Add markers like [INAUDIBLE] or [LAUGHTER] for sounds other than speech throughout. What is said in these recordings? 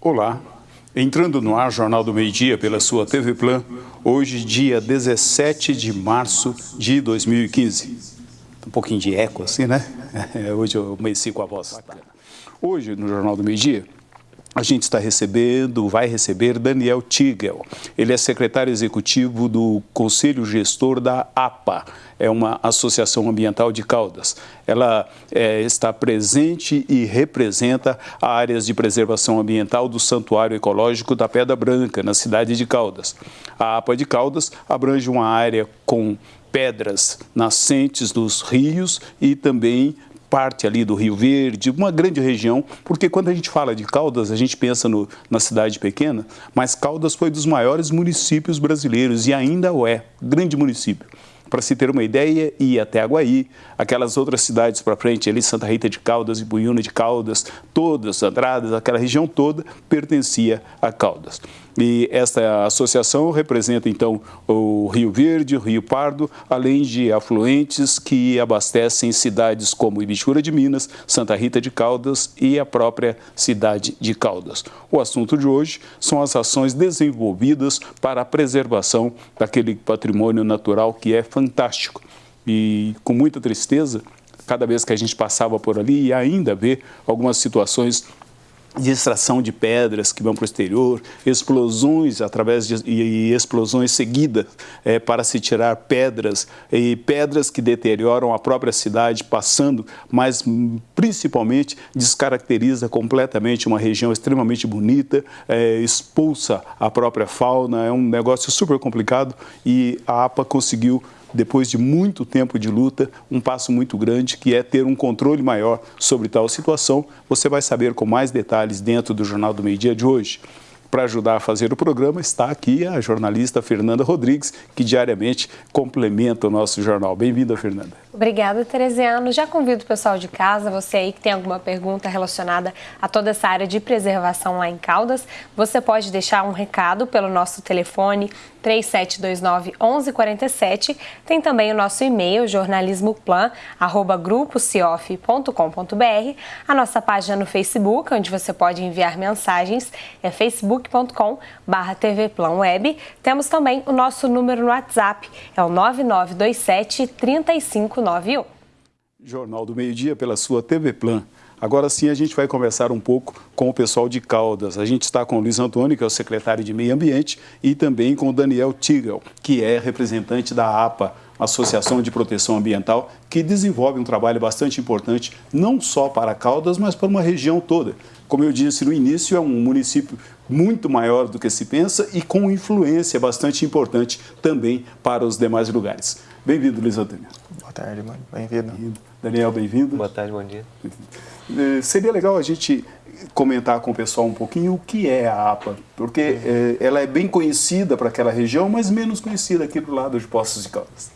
Olá, entrando no ar Jornal do Meio Dia pela sua TV Plan, hoje dia 17 de março de 2015. Um pouquinho de eco assim, né? [LAUGHS] Hoje eu comecei com a voz. Hoje no Jornal do Meio Dia, a gente está recebendo, vai receber Daniel Tigel. Ele é secretário executivo do Conselho Gestor da APA, é uma associação ambiental de Caldas. Ela é, está presente e representa áreas de preservação ambiental do Santuário Ecológico da Pedra Branca, na cidade de Caldas. A APA de Caldas abrange uma área com pedras nascentes dos rios e também parte ali do Rio Verde, uma grande região, porque quando a gente fala de Caldas, a gente pensa no, na cidade pequena, mas Caldas foi dos maiores municípios brasileiros e ainda o é, grande município. Para se ter uma ideia, ir até Aguaí, aquelas outras cidades para frente, ali Santa Rita de Caldas, Ibuiuna de Caldas, todas, Andradas, aquela região toda pertencia a Caldas. E esta associação representa, então, o Rio Verde, o Rio Pardo, além de afluentes que abastecem cidades como Ibichura de Minas, Santa Rita de Caldas e a própria cidade de Caldas. O assunto de hoje são as ações desenvolvidas para a preservação daquele patrimônio natural que é fantástico. E com muita tristeza, cada vez que a gente passava por ali e ainda vê algumas situações de extração de pedras que vão para o exterior, explosões através de e explosões seguidas é, para se tirar pedras e pedras que deterioram a própria cidade passando, mas principalmente descaracteriza completamente uma região extremamente bonita, é, expulsa a própria fauna, é um negócio super complicado e a APA conseguiu depois de muito tempo de luta, um passo muito grande, que é ter um controle maior sobre tal situação. Você vai saber com mais detalhes dentro do Jornal do Meio Dia de hoje. Para ajudar a fazer o programa está aqui a jornalista Fernanda Rodrigues, que diariamente complementa o nosso jornal. Bem-vinda, Fernanda. Obrigada, Teresiano. Já convido o pessoal de casa, você aí que tem alguma pergunta relacionada a toda essa área de preservação lá em Caldas, você pode deixar um recado pelo nosso telefone 3729 1147. Tem também o nosso e-mail jornalismoplan@grupociof.com.br, a nossa página no Facebook, onde você pode enviar mensagens, é facebook.com/tvplanweb. Temos também o nosso número no WhatsApp, é o 9927 35 991. Jornal do Meio Dia pela sua TV Plan. Agora sim a gente vai conversar um pouco com o pessoal de Caldas. A gente está com o Luiz Antônio, que é o secretário de Meio Ambiente, e também com o Daniel Tigel, que é representante da APA, Associação de Proteção Ambiental, que desenvolve um trabalho bastante importante, não só para Caldas, mas para uma região toda. Como eu disse no início, é um município muito maior do que se pensa e com influência bastante importante também para os demais lugares. Bem-vindo, Luiz Antônio. Boa tarde, mano. Bem-vindo. Bem Daniel, bem-vindo. Boa tarde, bom dia. Eh, seria legal a gente comentar com o pessoal um pouquinho o que é a APA, porque é, ela é bem conhecida para aquela região, mas menos conhecida aqui do lado de Poços de Caldas.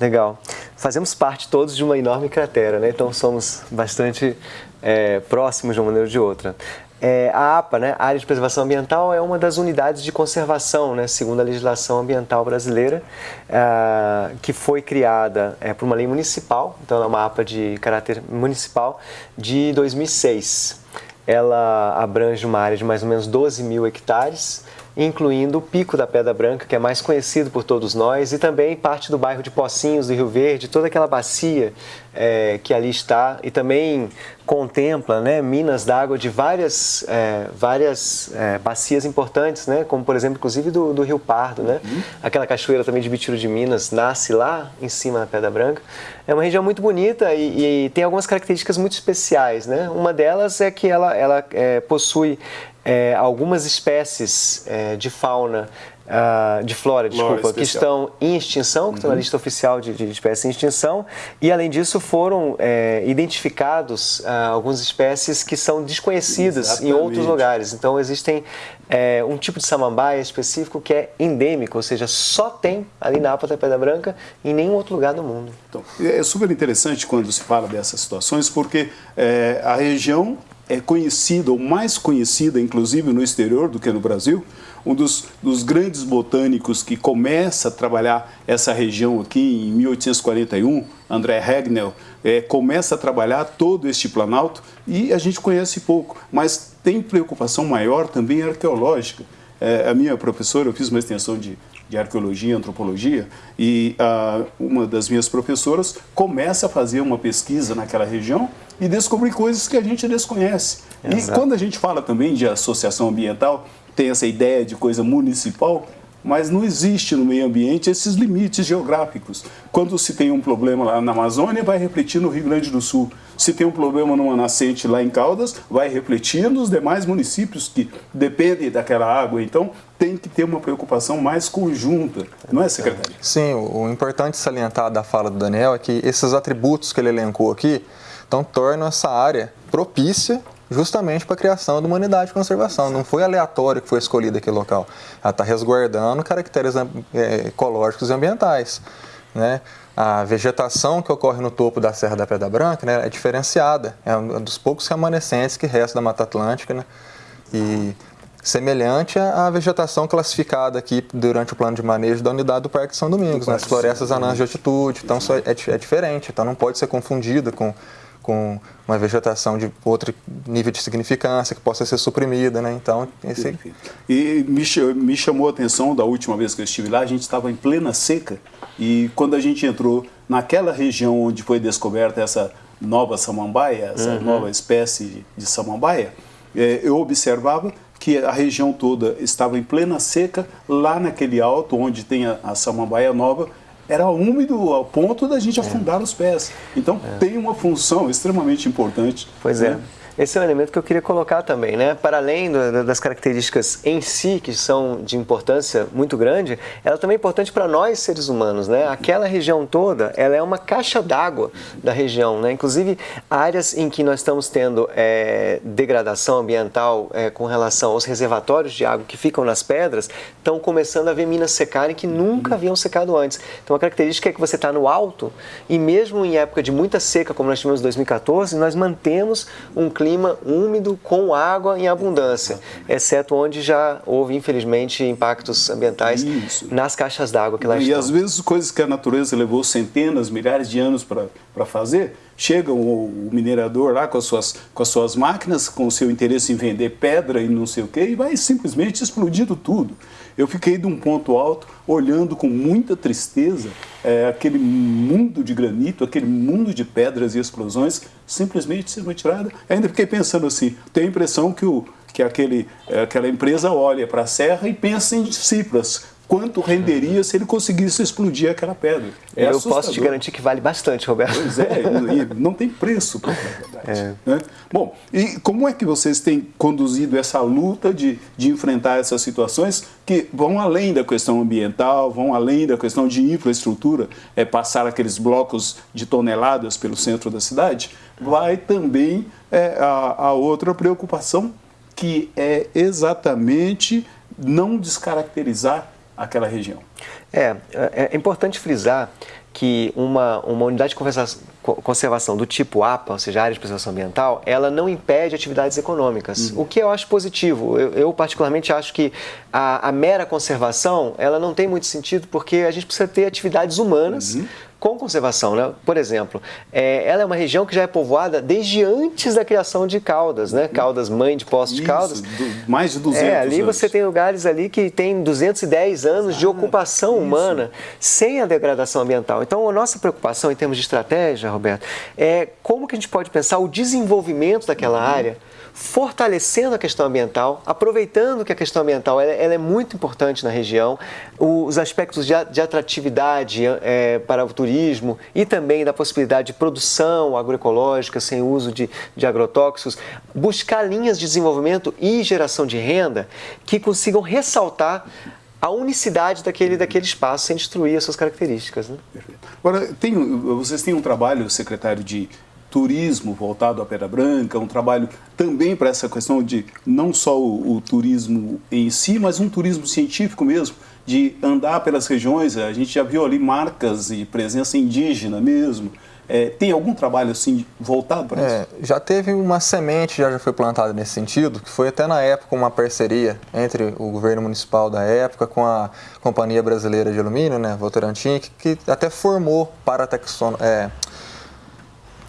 Legal. Fazemos parte todos de uma enorme cratera, né? então somos bastante é, próximos de uma maneira ou de outra. É, a APA, né, a Área de Preservação Ambiental, é uma das unidades de conservação, né, segundo a legislação ambiental brasileira, é, que foi criada é, por uma lei municipal, então é uma APA de caráter municipal, de 2006. Ela abrange uma área de mais ou menos 12 mil hectares, incluindo o Pico da Pedra Branca, que é mais conhecido por todos nós, e também parte do bairro de Pocinhos, do Rio Verde, toda aquela bacia é, que ali está, e também contempla né, minas d'água de várias, é, várias é, bacias importantes, né, como por exemplo, inclusive do, do Rio Pardo. Né? Uhum. Aquela cachoeira também de Bitiro de Minas nasce lá em cima da Pedra Branca. É uma região muito bonita e, e tem algumas características muito especiais. Né? Uma delas é que ela, ela é, possui é, algumas espécies é, de fauna Uh, de flora, desculpa, que estão em extinção, que uhum. estão na uhum. lista oficial de, de, espécies em extinção, e além disso foram é, identificados uh, algumas espécies que são desconhecidas Exatamente. em outros lugares. Então existem é, um tipo de samambaia específico que é endêmico, ou seja, só tem ali na Apa da Pedra Branca em nenhum outro lugar do mundo. Então, é super interessante quando se fala dessas situações, porque é, a região é conhecida, ou mais conhecida, inclusive no exterior do que no Brasil, um dos, dos, grandes botânicos que começa a trabalhar essa região aqui em 1841, André Regnell, é, começa a trabalhar todo este planalto e a gente conhece pouco, mas tem preocupação maior também arqueológica. É, a minha professora, eu fiz uma extensão de, de arqueologia e antropologia, e ah, uma das minhas professoras começa a fazer uma pesquisa naquela região e descobrir coisas que a gente desconhece. Exato. E quando a gente fala também de associação ambiental, tem essa ideia de coisa municipal, mas não existe no meio ambiente esses limites geográficos. Quando se tem um problema lá na Amazônia, vai refletir no Rio Grande do Sul. Se tem um problema numa nascente lá em Caldas, vai refletir nos demais municípios que dependem daquela água. Então, tem que ter uma preocupação mais conjunta, não é, secretário? Sim, o importante salientar da fala do Daniel é que esses atributos que ele elencou aqui, então tornam essa área propícia justamente para a criação da humanidade de conservação. Não foi aleatório que foi escolhido aquele local. Ela está resguardando caracteres é, ecológicos e ambientais. Né? A vegetação que ocorre no topo da Serra da Pedra Branca né, é diferenciada. É um dos poucos remanescentes que resta da Mata Atlântica. Né? E semelhante à vegetação classificada aqui durante o plano de manejo da unidade do Parque São Domingos, nas florestas anãs de altitude. Então, é, é diferente. Então, não pode ser confundida com com uma vegetação de outro nível de significância que possa ser suprimida, né? Então, esse... E me, me chamou a atenção da última vez que eu estive lá, a gente estava em plena seca e quando a gente entrou naquela região onde foi descoberta essa nova samambaia, essa uhum. nova espécie de, de samambaia, é, eu observava que a região toda estava em plena seca, lá naquele alto onde tem a, a samambaia nova, era úmido ao ponto da gente afundar os pés. Então é. tem uma função extremamente importante. Pois é. né? é. Esse é um elemento que eu queria colocar também, né? Para além do, das características em si, que são de importância muito grande, ela também é importante para nós, seres humanos, né? Aquela região toda, ela é uma caixa d'água da região, né? Inclusive, áreas em que nós estamos tendo é, degradação ambiental é, com relação aos reservatórios de água que ficam nas pedras, estão começando a ver minas secarem que nunca haviam secado antes. Então, a característica é que você está no alto e mesmo em época de muita seca, como nós tivemos em 2014, nós mantemos um clima clima úmido com água em abundância, exceto onde já houve, infelizmente, impactos ambientais Isso. nas caixas d'água que lá e estão. E às vezes coisas que a natureza levou centenas, milhares de anos para fazer, chega o, minerador lá com as, suas, com as suas máquinas, com o seu interesse em vender pedra e não sei o quê, e vai simplesmente explodindo tudo. Eu fiquei de um ponto alto, olhando com muita tristeza é, aquele mundo de granito, aquele mundo de pedras e explosões, simplesmente sendo retirada. Ainda fiquei pensando assim, tenho a impressão que, o, que aquele, é, aquela empresa olha para a serra e pensa em Cipras, quanto renderia se ele conseguisse explodir aquela pedra. É Eu assustador. posso te garantir que vale bastante, Roberto. Pois é, e não tem preço para a verdade. É. Né? Bom, e como é que vocês têm conduzido essa luta de, de enfrentar essas situações que vão além da questão ambiental, vão além da questão de infraestrutura, é passar aqueles blocos de toneladas pelo centro da cidade, vai também é, a, a outra preocupação que é exatamente não descaracterizar aquela região. É, é, é importante frisar que uma, uma unidade de conservação do tipo APA, ou seja, área de preservação ambiental, ela não impede atividades econômicas, uhum. o que eu acho positivo. Eu, eu particularmente acho que a, a, mera conservação, ela não tem muito sentido porque a gente precisa ter atividades humanas uhum com conservação. Né? Por exemplo, é, ela é uma região que já é povoada desde antes da criação de Caldas, né? Caldas, mãe de Poços de Caldas. Do, mais de 200 É, ali anos. você tem lugares ali que tem 210 anos de ocupação isso. humana sem a degradação ambiental. Então, a nossa preocupação em termos de estratégia, Roberto, é como que a gente pode pensar o desenvolvimento daquela uhum. área fortalecendo a questão ambiental, aproveitando que a questão ambiental ela, ela é muito importante na região, os aspectos de, de atratividade é, para o turismo e também da possibilidade de produção agroecológica sem uso de, de agrotóxicos, buscar linhas de desenvolvimento e geração de renda que consigam ressaltar a unicidade daquele, daquele espaço sem destruir as suas características. Né? Perfeito. Agora, tem, vocês têm um trabalho, secretário, de turismo voltado à Pedra Branca, um trabalho também para essa questão de não só o, o, turismo em si, mas um turismo científico mesmo, de andar pelas regiões. A gente já viu ali marcas e presença indígena mesmo. É, tem algum trabalho assim voltado para é, isso? Já teve uma semente, já, já foi plantada nesse sentido, que foi até na época uma parceria entre o governo municipal da época com a Companhia Brasileira de Alumínio, né, Votorantim, que, que até formou para a taxonomia. É,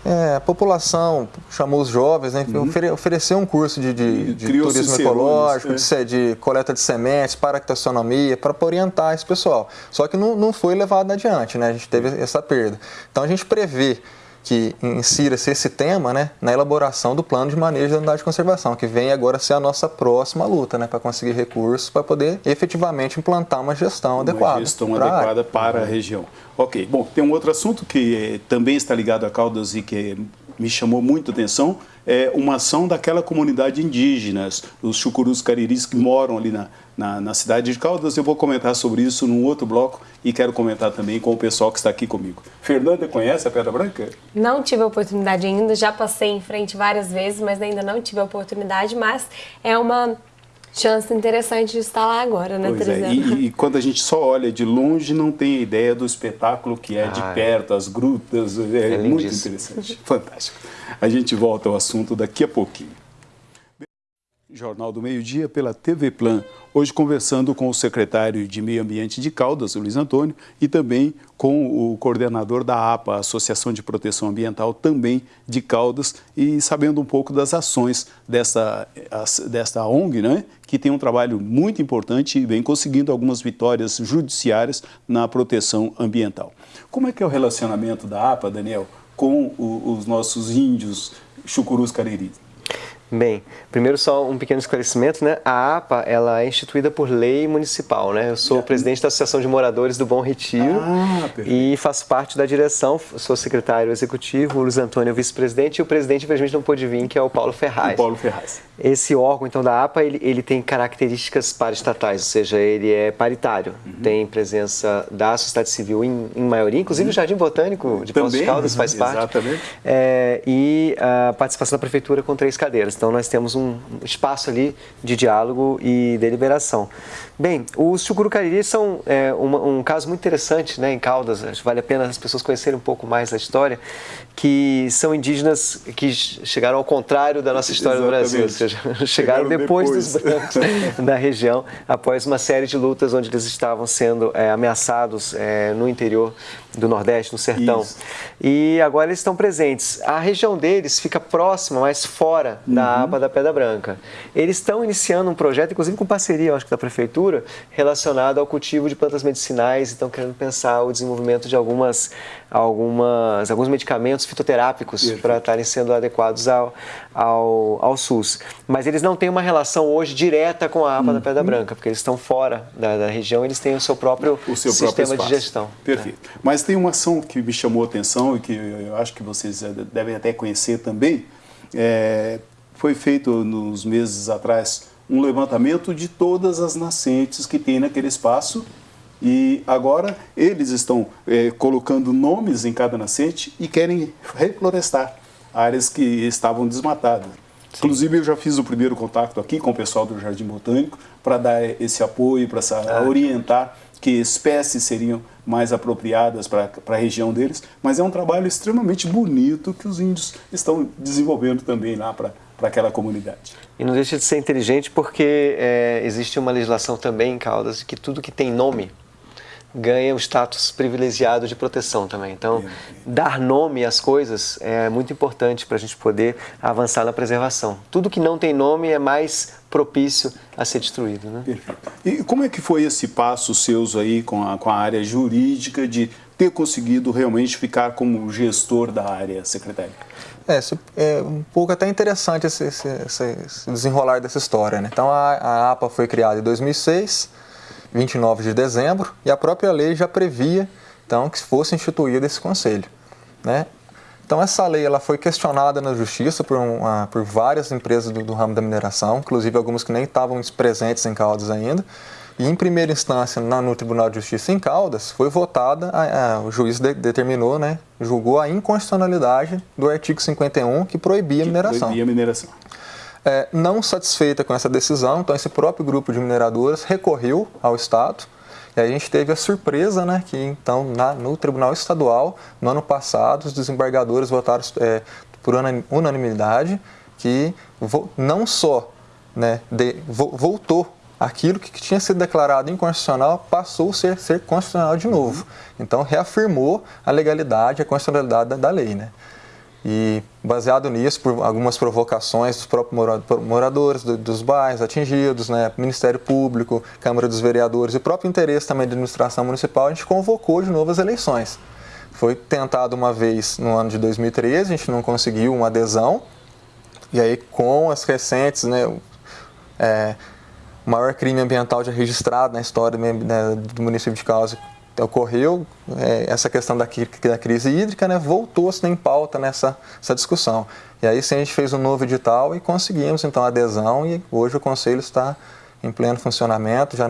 é, a população chamou os jovens, né, uhum. ofere, ofereceu um curso de, de, de turismo ecológico, é. de, de, coleta de sementes, paractaxonomia, para orientar esse pessoal. Só que não, não foi levado adiante, né? a gente teve essa perda. Então a gente prevê que insira-se esse tema né, na elaboração do plano de manejo da unidade de conservação, que vem agora ser a nossa próxima luta, né, para conseguir recursos para poder efetivamente implantar uma gestão uma adequada. Uma gestão adequada para a região. Ok, bom, tem um outro assunto que também está ligado a Caldas e que me chamou muito a atenção, é uma ação daquela comunidade indígena, os chucurus cariris que moram ali na, na, na, cidade de Caldas. Eu vou comentar sobre isso num outro bloco e quero comentar também com o pessoal que está aqui comigo. Fernanda, conhece a Pedra Branca? Não tive a oportunidade ainda, já passei em frente várias vezes, mas ainda não tive a oportunidade, mas é uma chance interessante de estar lá agora, né, pois é. e, e, quando a gente só olha de longe, não tem ideia do espetáculo que é de perto, as grutas, é, é muito interessante, [LAUGHS] fantástico. A gente volta ao assunto daqui a pouquinho. Jornal do Meio Dia pela TV Plan. Hoje conversando com o secretário de Meio Ambiente de Caldas, Luiz Antônio, e também com o coordenador da APA, Associação de Proteção Ambiental, também de Caldas, e sabendo um pouco das ações desta, desta ONG, né, que tem um trabalho muito importante e vem conseguindo algumas vitórias judiciárias na proteção ambiental. Como é que é o relacionamento da APA, Daniel, com o, os nossos índios chucurus cariris? Bem, primeiro só um pequeno esclarecimento, né? A APA, ela é instituída por lei municipal, né? Eu sou presidente da Associação de Moradores do Bom Retiro ah, e faço parte da direção, sou secretário executivo, o Luiz Antônio é vice-presidente e o presidente, infelizmente, não pôde vir, que é o Paulo Ferraz. O Paulo Ferraz. Esse órgão, então, da APA, ele, ele tem características paraestatais, ou seja, ele é paritário, uhum. tem presença da sociedade civil em, em maioria, inclusive uhum. o Jardim Botânico de Poços de Caldas faz parte. Exatamente. É, e a participação da prefeitura com três cadeiras. Então, nós temos um espaço ali de diálogo e deliberação. Bem, os chucurucariris são é, um, um, caso muito interessante né, em Caldas, vale a pena as pessoas conhecerem um pouco mais da história, que são indígenas que chegaram ao contrário da nossa história Exatamente. no Brasil, ou seja, [LAUGHS] chegaram, chegaram depois, depois, dos brancos da região, após uma série de lutas onde eles estavam sendo é, ameaçados é, no interior do Nordeste, no Sertão. Isso. E agora eles estão presentes. A região deles fica próxima, mas fora uhum. da aba da Pedra Branca. Eles estão iniciando um projeto, inclusive com parceria, acho que da Prefeitura, relacionado ao cultivo de plantas medicinais, estão querendo pensar o desenvolvimento de algumas, algumas, alguns medicamentos fitoterápicos para estarem sendo adequados ao, ao, ao SUS. Mas eles não têm uma relação hoje direta com a APA uhum. da Pedra Branca, porque eles estão fora da, da, região, eles têm o seu próprio o seu sistema próprio de gestão. Perfeito. Né? Mas tem uma ação que me chamou a atenção e que eu acho que vocês devem até conhecer também. É, foi feito nos meses atrás um levantamento de todas as nascentes que tem naquele espaço e agora eles estão é, colocando nomes em cada nascente e querem reflorestar áreas que estavam desmatadas. Sim. Inclusive, eu já fiz o primeiro contato aqui com o pessoal do Jardim Botânico para dar esse apoio, para ah. orientar que espécies seriam mais apropriadas para a região deles, mas é um trabalho extremamente bonito que os índios estão desenvolvendo também lá para aquela comunidade. E não deixa de ser inteligente porque é, existe uma legislação também em Caldas que tudo que tem nome ganha o status privilegiado de proteção também. Então, dar nome às coisas é muito importante para a gente poder avançar na preservação. Tudo que não tem nome é mais propício a ser destruído. Né? Perfeito. E como é que foi esse passo seus aí com a, com a área jurídica de ter conseguido realmente ficar como gestor da área, secretário? É, é um pouco até interessante esse, esse, esse desenrolar dessa história. Né? Então, a, a APA foi criada em 2006, 29 de dezembro, e a própria lei já previa então, que fosse instituído esse conselho. Né? Então, essa lei ela foi questionada na justiça por, uma, por várias empresas do, do, ramo da mineração, inclusive algumas que nem estavam presentes em Caldas ainda. E, em primeira instância, na, no Tribunal de Justiça em Caldas, foi votada, a, a, o juiz de, determinou, né, julgou a inconstitucionalidade do artigo 51 que proibia a mineração. Proibia a mineração. É, não satisfeita com essa decisão, então esse próprio grupo de mineradoras recorreu ao Estado e a gente teve a surpresa, né, que então na, no Tribunal Estadual, no ano passado, os desembargadores votaram é, por unanimidade que não só né, de, vo, voltou aquilo que tinha sido declarado inconstitucional passou a ser, ser constitucional de novo. Então reafirmou a legalidade, a constitucionalidade da, da lei, né? E baseado nisso, por algumas provocações dos próprios moradores dos bairros atingidos, né, Ministério Público, Câmara dos Vereadores e o próprio interesse também da administração municipal, a gente convocou de novo as eleições. Foi tentado uma vez no ano de 2013, a gente não conseguiu uma adesão, e aí com as recentes, né, é, o maior crime ambiental já registrado na história né, do município de Causa ocorreu é, essa questão da, crise hídrica, né, voltou-se em pauta nessa discussão. E aí sim a gente fez um novo edital e conseguimos então a adesão e hoje o Conselho está em pleno funcionamento, já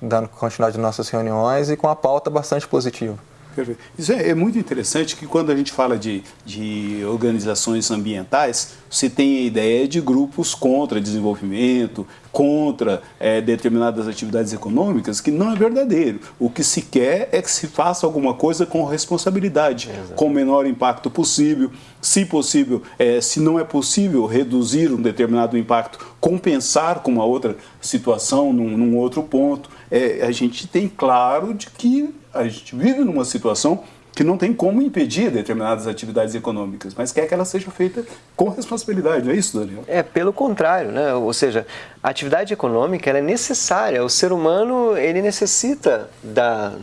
dando continuidade de nossas reuniões e com a pauta bastante positiva. Perfeito. Isso é, é, muito interessante que quando a gente fala de, de organizações ambientais, você tem a ideia de grupos contra desenvolvimento, contra é, determinadas atividades econômicas, que não é verdadeiro. O que se quer é que se faça alguma coisa com responsabilidade, Exato. com o menor impacto possível. Se possível, é, se não é possível reduzir um determinado impacto, compensar com uma outra situação, num, num outro ponto. É, a gente tem claro de que a gente vive numa situação que não tem como impedir determinadas atividades econômicas, mas quer que ela seja feita com responsabilidade, não é isso, Daniel? É, pelo contrário, né? ou seja, a atividade econômica é necessária, o ser humano ele necessita da,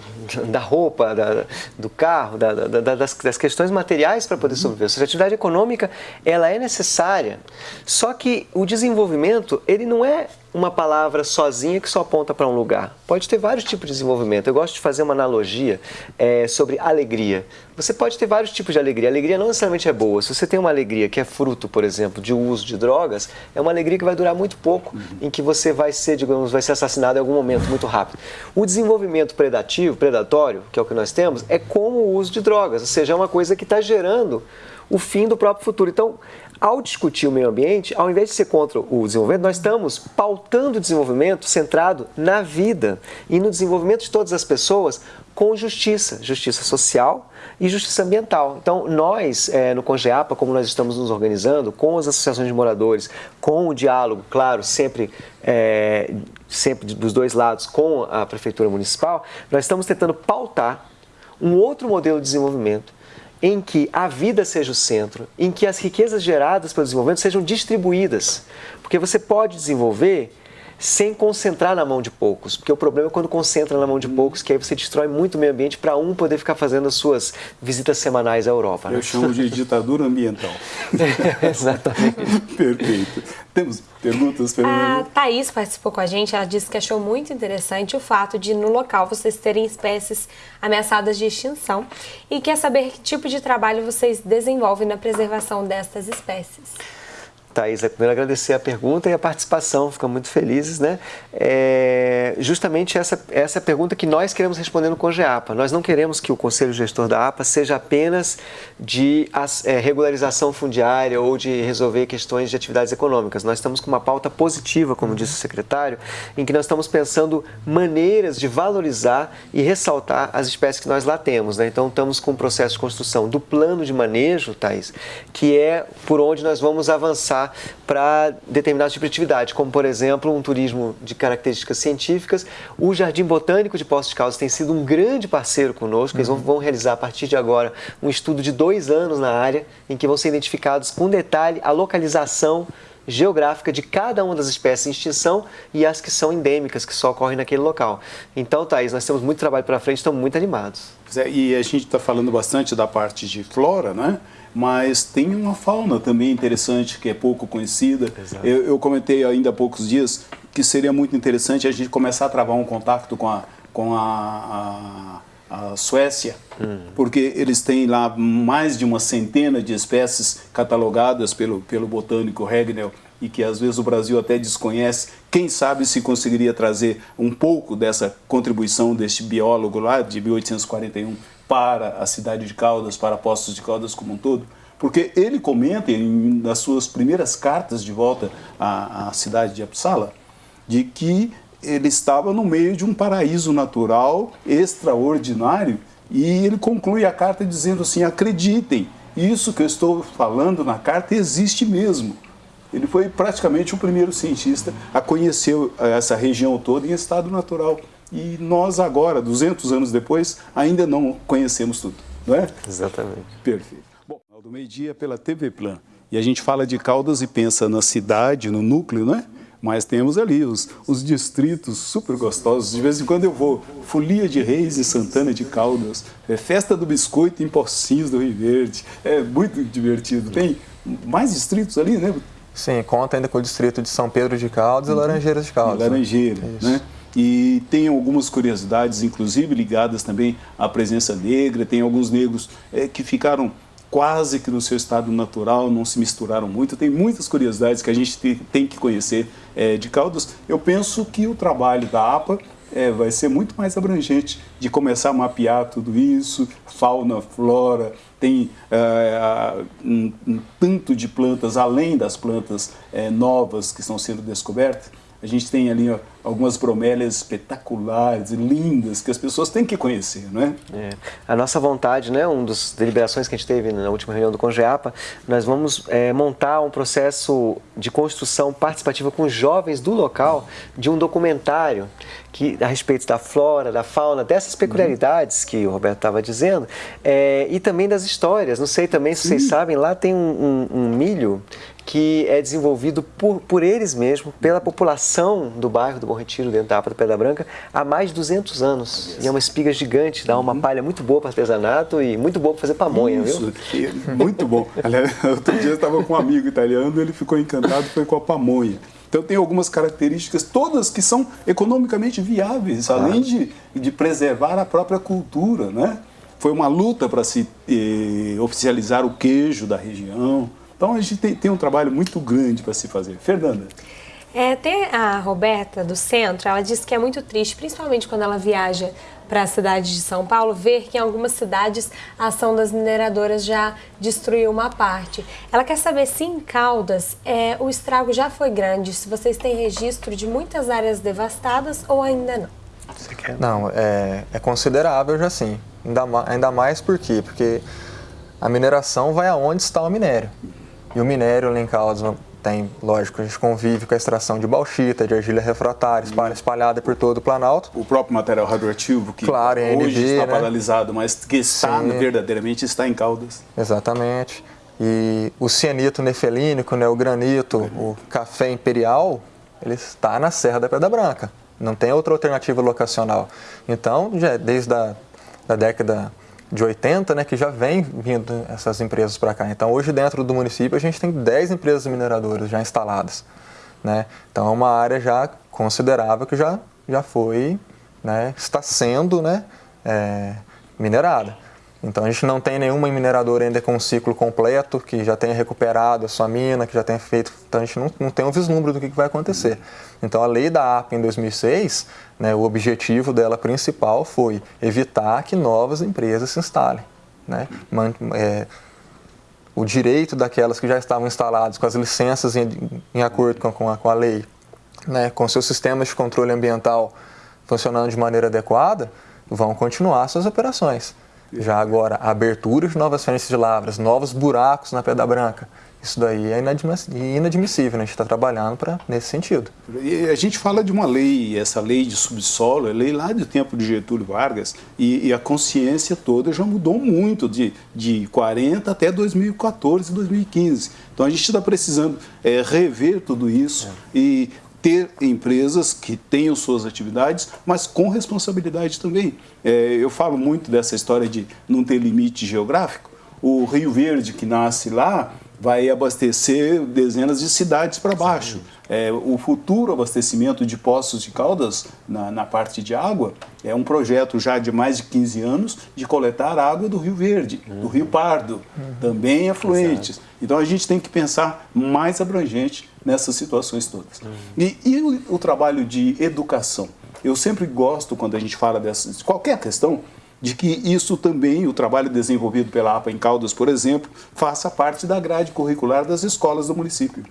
da roupa, da, do carro, da, da, das, das, questões materiais para poder sobreviver, ou seja, a atividade econômica ela é necessária, só que o desenvolvimento ele não é uma palavra sozinha que só aponta para um lugar. Pode ter vários tipos de desenvolvimento. Eu gosto de fazer uma analogia é, sobre alegria. Você pode ter vários tipos de alegria. A alegria não necessariamente é boa. Se você tem uma alegria que é fruto, por exemplo, de uso de drogas, é uma alegria que vai durar muito pouco, uhum. em que você vai ser, digamos, vai ser assassinado em algum momento muito rápido. O desenvolvimento predativo, predatório, que é o que nós temos, é como o uso de drogas, ou seja, é uma coisa que está gerando o fim do próprio futuro. Então, ao discutir o meio ambiente, ao invés de ser contra o desenvolvimento, nós estamos pautando o desenvolvimento centrado na vida e no desenvolvimento de todas as pessoas com justiça, justiça social e justiça ambiental. Então, nós, é, no Congeapa, como nós estamos nos organizando, com as associações de moradores, com o diálogo, claro, sempre, é, sempre dos dois lados, com a Prefeitura Municipal, nós estamos tentando pautar um outro modelo de desenvolvimento em que a vida seja o centro, em que as riquezas geradas pelo desenvolvimento sejam distribuídas. Porque você pode desenvolver sem concentrar na mão de poucos, porque o problema é quando concentra na mão de poucos, que aí você destrói muito o meio ambiente para um poder ficar fazendo as suas visitas semanais à Europa. Né? Eu chamo de ditadura ambiental. [LAUGHS] Exatamente. [LAUGHS] Perfeito. Temos perguntas, Fernanda? A Thaís participou com a gente, ela disse que achou muito interessante o fato de no local vocês terem espécies ameaçadas de extinção e quer saber que tipo de trabalho vocês desenvolvem na preservação destas espécies. Thaís, é primeiro agradecer a pergunta e a participação, ficamos muito felizes, né? É justamente essa, essa é pergunta que nós queremos responder no CONGEAPA. Nós não queremos que o Conselho Gestor da APA seja apenas de é, regularização fundiária ou de resolver questões de atividades econômicas. Nós estamos com uma pauta positiva, como disse o secretário, em que nós estamos pensando maneiras de valorizar e ressaltar as espécies que nós lá temos. Né? Então, estamos com o processo de construção do plano de manejo, Thaís, que é por onde nós vamos avançar para determinados tipos de atividade, como por exemplo um turismo de características científicas. O Jardim Botânico de Poços de Caldas tem sido um grande parceiro conosco. Eles vão, vão realizar a partir de agora um estudo de dois anos na área, em que vão ser identificados com detalhe a localização geográfica de cada uma das espécies em extinção e as que são endêmicas, que só ocorrem naquele local. Então, Thaís, nós temos muito trabalho pela frente, estamos muito animados. E a gente está falando bastante da parte de flora, né? mas tem uma fauna também interessante que é pouco conhecida. Eu, eu, comentei ainda há poucos dias que seria muito interessante a gente começar a travar um contato com a, com a, a, a Suécia, hum. porque eles têm lá mais de uma centena de espécies catalogadas pelo, pelo botânico Regnell e que às vezes o Brasil até desconhece. Quem sabe se conseguiria trazer um pouco dessa contribuição deste biólogo lá de 1841 para a cidade de Caldas, para Postos de Caldas como um todo? Porque ele comenta em, nas suas primeiras cartas de volta à, à cidade de Uppsala, de que ele estava no meio de um paraíso natural extraordinário e ele conclui a carta dizendo assim, acreditem, isso que eu estou falando na carta existe mesmo. Ele foi praticamente o primeiro cientista a conhecer essa região toda em estado natural. E nós agora, 200 anos depois, ainda não conhecemos tudo, não é? Exatamente. Perfeito. Bom, Do meio-dia pela TV Plan. E a gente fala de Caldas e pensa na cidade, no núcleo, né? Mas temos ali os, os distritos super gostosos. De vez em quando eu vou. Folia de Reis e Santana de Caldas. É festa do biscoito em Pocinhos do Rio Verde. É muito divertido. Tem mais distritos ali, né? Sim, conta ainda com o distrito de São Pedro de Caldas uhum. e Laranjeiras de Caldas. Né? Laranjeira, né? né? E tem algumas curiosidades, inclusive ligadas também à presença negra. Tem alguns negros é, que ficaram quase que no seu estado natural, não se misturaram muito. Tem muitas curiosidades que a gente tem que conhecer é, de Caldas. Eu penso que o trabalho da APA é, vai ser muito mais abrangente de começar a mapear tudo isso, fauna, flora, tem é, um, um, tanto de plantas, além das plantas é, novas que estão sendo descobertas, a gente tem ali ó, algumas bromélias espetaculares e lindas que as pessoas têm que conhecer, não é? é? A nossa vontade, né, uma das deliberações que a gente teve na última reunião do Congeapa, nós vamos é, montar um processo de construção participativa com jovens do local de um documentário que, a respeito da flora, da fauna, dessas peculiaridades que o Roberto estava dizendo, é, e também das histórias. Não sei também se Sim. vocês sabem, lá tem um, um, um milho que é desenvolvido por, por eles mesmos, pela população do bairro do Bom Retiro, dentro da APA Pedra Branca, há mais de 200 anos. E é uma espiga gigante, dá uma uhum. palha muito boa para artesanato e muito boa para fazer pamonha, Isso, viu? Muito bom. Aliás, [LAUGHS] outro dia eu estava com um amigo italiano, ele ficou encantado, foi com a pamonha. Então tem algumas características, todas que são economicamente viáveis, além de, de preservar a própria cultura, né? Foi uma luta para se eh, oficializar o queijo da região, então a gente tem, tem um trabalho muito grande para se fazer. Fernanda. É, tem a Roberta do centro, ela disse que é muito triste, principalmente quando ela viaja para a cidade de São Paulo, ver que em algumas cidades a ação das mineradoras já destruiu uma parte. Ela quer saber se em Caldas é, o estrago já foi grande, se vocês têm registro de muitas áreas devastadas ou ainda não. Não, é, é considerável já sim. Ainda, ainda mais por quê? Porque a mineração vai aonde está o minério. E o minério lá em Caldas tem, lógico, a gente convive com a extração de bauxita, de argila refratária, espalhada por todo o Planalto. O próprio material radioativo, que claro, hoje NB, está né? paralisado, mas que está Sim. verdadeiramente está em Caldas. Exatamente. E o cianito nefelínico, né, o granito, uhum. o café imperial, ele está na Serra da Pedra Branca. Não tem outra alternativa locacional. Então, já desde a da década de 80, né, que já vem vindo essas empresas para cá. Então, hoje dentro do município a gente tem 10 empresas mineradoras já instaladas. Né? Então, é uma área já considerável que já, já foi, né, está sendo né, é, minerada. Então, a gente não tem nenhuma mineradora ainda com um ciclo completo, que já tenha recuperado a sua mina, que já tenha feito... Então, a gente não, não tem um vislumbre do que, que vai acontecer. Então, a lei da APA em 2006 né, o objetivo dela principal foi evitar que novas empresas se instalem. Né? É, o direito daquelas que já estavam instaladas com as licenças em, em acordo com, com, a, com a lei, né, com seus sistemas de controle ambiental funcionando de maneira adequada, vão continuar suas operações. Já agora, a abertura de novas frentes de lavras, novos buracos na Pedra Branca, isso daí é inadmissível, né? a gente está trabalhando para nesse sentido. E a gente fala de uma lei, essa lei de subsolo, é lei lá do tempo de Getúlio Vargas, e, e, a consciência toda já mudou muito, de, de 40 até 2014, 2015. Então a gente está precisando é, rever tudo isso é. e ter empresas que tenham suas atividades, mas com responsabilidade também. É, eu falo muito dessa história de não ter limite geográfico. O Rio Verde, que nasce lá, vai abastecer dezenas de cidades para baixo. É, o futuro abastecimento de poços de caldas na, na, parte de água é um projeto já de mais de 15 anos de coletar água do Rio Verde, uhum. do Rio Pardo, uhum. também afluentes. Exato. Então a gente tem que pensar mais abrangente nessas situações todas. Uhum. E, e o, o, trabalho de educação? Eu sempre gosto, quando a gente fala dessas, de qualquer questão, de que isso também, o trabalho desenvolvido pela APA em Caldas, por exemplo, faça parte da grade curricular das escolas do município.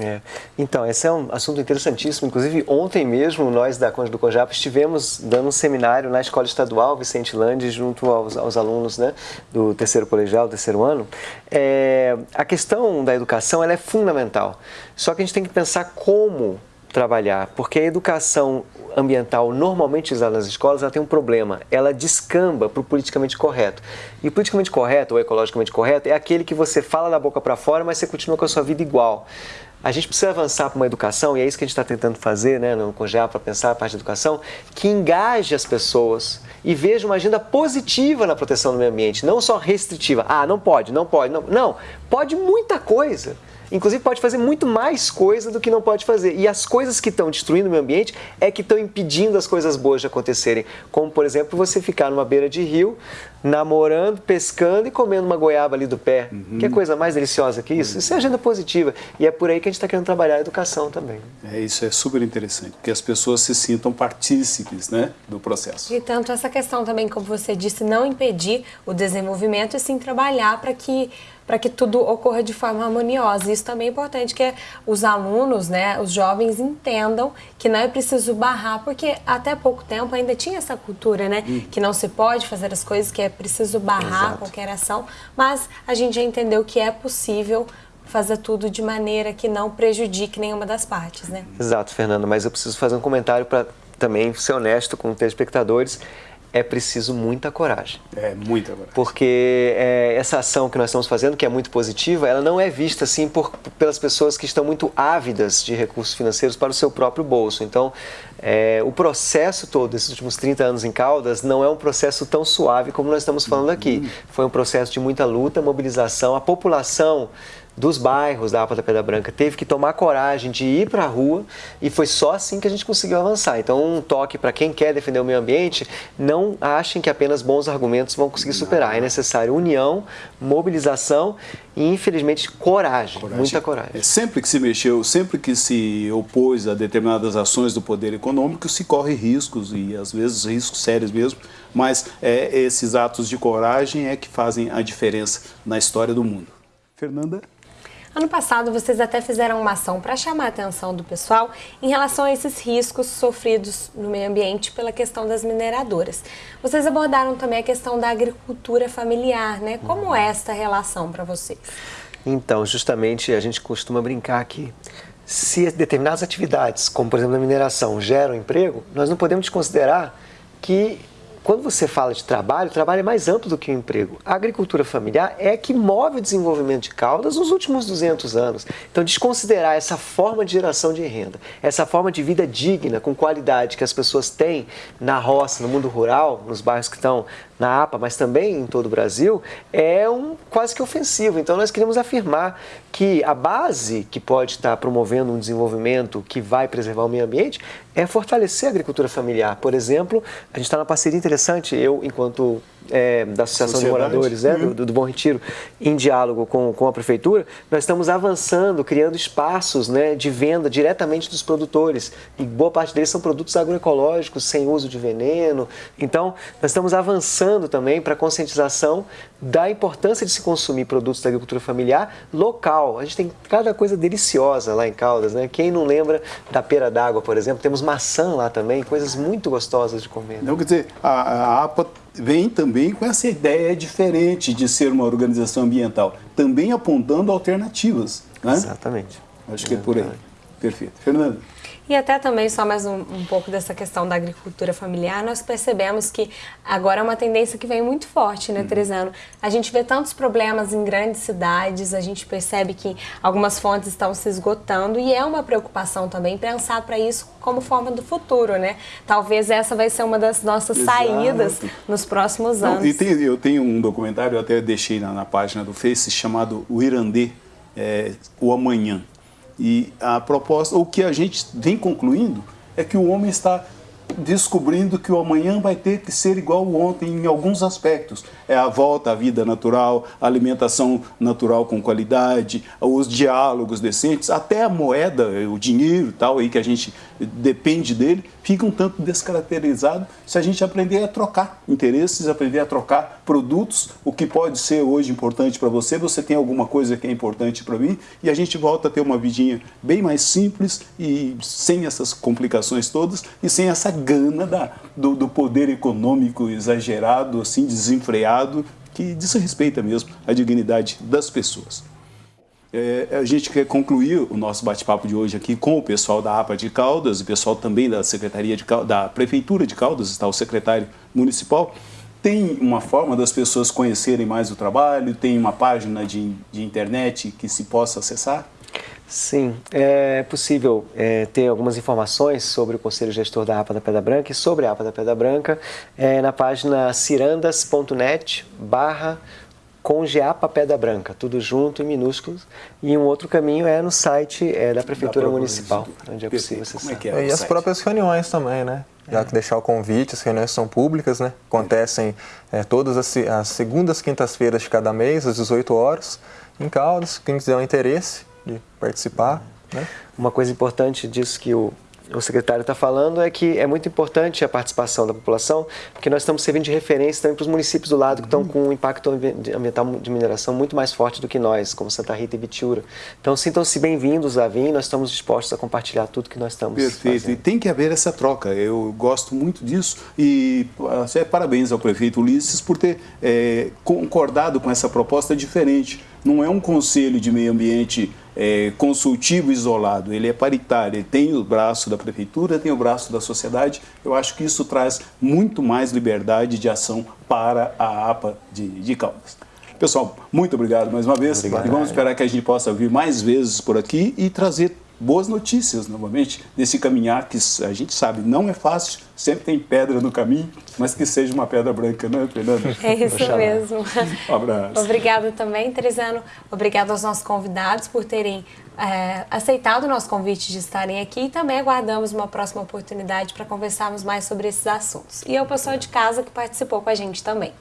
É. Então, esse é um assunto interessantíssimo. Inclusive, ontem mesmo, nós da Conde do Cojap estivemos dando um seminário na Escola Estadual Vicente Lande, junto aos, aos alunos né, do terceiro colegial, terceiro ano. É, a questão da educação ela é fundamental. Só que a gente tem que pensar como trabalhar, porque a educação ambiental normalmente usada nas escolas ela tem um problema, ela descamba para o politicamente correto. E o politicamente correto ou ecologicamente correto é aquele que você fala da boca para fora, mas você continua com a sua vida igual. A gente precisa avançar para uma educação, e é isso que a gente está tentando fazer né, no COGEA para pensar a parte da educação, que engaje as pessoas e veja uma agenda positiva na proteção do meio ambiente, não só restritiva. Ah, não pode, não pode, não. Não, pode muita coisa. Inclusive pode fazer muito mais coisa do que não pode fazer. E as coisas que estão destruindo o meio ambiente é que estão impedindo as coisas boas de acontecerem. Como, por exemplo, você ficar numa beira de rio, namorando, pescando e comendo uma goiaba ali do pé. Uhum. Que coisa mais deliciosa que isso? Uhum. Isso é agenda positiva. E é por aí que a gente está querendo trabalhar a educação também. É, isso é super interessante, porque as pessoas se sintam partícipes né, do processo. E tanto essa questão também, como você disse, não impedir o desenvolvimento e sim trabalhar para que para que tudo ocorra de forma harmoniosa. Isso também é importante que os alunos, né, os jovens entendam que não é preciso barrar, porque até pouco tempo ainda tinha essa cultura, né, hum. que não se pode fazer as coisas, que é preciso barrar Exato. qualquer ação, mas a gente já entendeu que é possível fazer tudo de maneira que não prejudique nenhuma das partes, né? Exato, Fernando, mas eu preciso fazer um comentário para também ser honesto com os telespectadores é preciso muita coragem. É, muita coragem. Porque é, essa ação que nós estamos fazendo, que é muito positiva, ela não é vista assim por, pelas pessoas que estão muito ávidas de recursos financeiros para o seu próprio bolso. Então, é, o processo todo desses últimos 30 anos em Caldas não é um processo tão suave como nós estamos falando aqui. Uhum. Foi um processo de muita luta, mobilização. A população dos bairros da APA da Pedra Branca teve que tomar coragem de ir para a rua e foi só assim que a gente conseguiu avançar. Então, um toque para quem quer defender o meio ambiente, não achem que apenas bons argumentos vão conseguir superar. É necessário união, mobilização e, infelizmente, coragem, coragem. muita coragem. É, sempre que se mexeu, sempre que se opôs a determinadas ações do poder econômico, se corre riscos e, às vezes, riscos sérios mesmo, mas é, esses atos de coragem é que fazem a diferença na história do mundo. Fernanda? Ano passado, vocês até fizeram uma ação para chamar a atenção do pessoal em relação a esses riscos sofridos no meio ambiente pela questão das mineradoras. Vocês abordaram também a questão da agricultura familiar, né? Como é esta relação para vocês? Então, justamente a gente costuma brincar que se determinadas atividades, como por exemplo a mineração, geram emprego, nós não podemos considerar que quando você fala de trabalho, o trabalho é mais amplo do que o emprego. A agricultura familiar é que move o desenvolvimento de Caldas nos últimos 200 anos. Então, desconsiderar essa forma de geração de renda, essa forma de vida digna, com qualidade que as pessoas têm na roça, no mundo rural, nos bairros que estão na APA, mas também em todo o Brasil, é um quase que ofensivo. Então nós queremos afirmar que a base que pode estar promovendo um desenvolvimento que vai preservar o meio ambiente é fortalecer a agricultura familiar. Por exemplo, a gente está numa parceria interessante, eu enquanto é, da Associação Sociedade. de Moradores né, uhum. do, do, Bom Retiro, em diálogo com, com a Prefeitura, nós estamos avançando, criando espaços né, de venda diretamente dos produtores. E boa parte deles são produtos agroecológicos, sem uso de veneno. Então, nós estamos avançando também para a conscientização da importância de se consumir produtos da agricultura familiar local. A gente tem cada coisa deliciosa lá em Caldas. Né? Quem não lembra da pera d'água, por exemplo? Temos maçã lá também, coisas muito gostosas de comer. Né? Não, quer dizer, a, a APA vem também com essa ideia diferente de ser uma organização ambiental, também apontando alternativas. Né? Exatamente. Acho que é por aí. Perfeito. Fernando. E até também, só mais um, um, pouco dessa questão da agricultura familiar, nós percebemos que agora é uma tendência que vem muito forte, né, Teresano? A gente vê tantos problemas em grandes cidades, a gente percebe que algumas fontes estão se esgotando e é uma preocupação também pensar para isso como forma do futuro, né? Talvez essa vai ser uma das nossas Exato. saídas nos próximos anos. Não, e tem, eu tenho um documentário, eu até deixei na, na página do Face, chamado O Irandê, é, O Amanhã e a proposta, o que a gente vem concluindo, é que o homem está descobrindo que o amanhã vai ter que ser igual ao ontem em alguns aspectos. É a volta à vida natural, a alimentação natural com qualidade, os diálogos decentes, até a moeda, o dinheiro tal aí que a gente depende dele, fica um tanto descaracterizado se a gente aprender a trocar interesses, aprender a trocar produtos, o que pode ser hoje importante para você, você tem alguma coisa que é importante para mim, e a gente volta a ter uma vidinha bem mais simples e sem essas complicações todas e sem essa gana da, do, do poder econômico exagerado, assim, desenfreado, que desrespeita mesmo a dignidade das pessoas. É, a gente quer concluir o nosso bate-papo de hoje aqui com o pessoal da APA de Caldas, o pessoal também da Secretaria de Caldas, da Prefeitura de Caldas, está o secretário municipal. Tem uma forma das pessoas conhecerem mais o trabalho? Tem uma página de, de internet que se possa acessar? Sim, é possível é, ter algumas informações sobre o Conselho Gestor da APA da Pedra Branca e sobre a APA da Pedra Branca é, na página cirandas.net barra Congeapa Pedra Branca, tudo junto em minúsculos. E um outro caminho é no site é, da Prefeitura da Municipal, onde é possível acessar. Como é que é e as site? próprias reuniões também, né? Já que deixar o convite, as reuniões são públicas, né? Acontecem é, todas as, as segundas, quintas-feiras de cada mês, às 18 horas, em Caldas. Quem quiser um interesse de participar, né? Uma coisa importante disso que o o secretário está falando é que é muito importante a participação da população, porque nós estamos servindo de referência também para os municípios do lado que estão com um impacto ambiental de mineração muito mais forte do que nós, como Santa Rita e Vitiura. Então sintam-se bem-vindos a vir, nós estamos dispostos a compartilhar tudo que nós estamos Perfeito, fazendo. e tem que haver essa troca, eu gosto muito disso e é, parabéns ao prefeito Ulisses por ter é, concordado com essa proposta diferente. Não é um conselho de meio ambiente é, consultivo isolado, ele é paritário, ele tem o braço da prefeitura, tem o braço da sociedade. Eu acho que isso traz muito mais liberdade de ação para a APA de, de Caldas. Pessoal, muito obrigado mais uma vez. Obrigado. E vamos esperar que a gente possa vir mais vezes por aqui e trazer boas notícias novamente desse caminhar que a gente sabe não é fácil, sempre tem pedra no caminho, mas que seja uma pedra branca, não é, Fernanda? É isso mesmo. Um abraço. Obrigada também, Teresano. Obrigado aos nossos convidados por terem é, aceitado o nosso convite de estarem aqui e também aguardamos uma próxima oportunidade para conversarmos mais sobre esses assuntos. E ao pessoal de casa que participou com a gente também.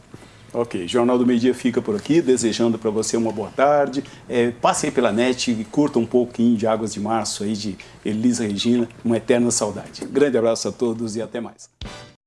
Ok, Jornal do Meio Dia fica por aqui, desejando para você uma boa tarde. É, passe aí pela net e curta um pouquinho de Águas de Março aí de Elisa Regina, uma eterna saudade. Grande abraço a todos e até mais.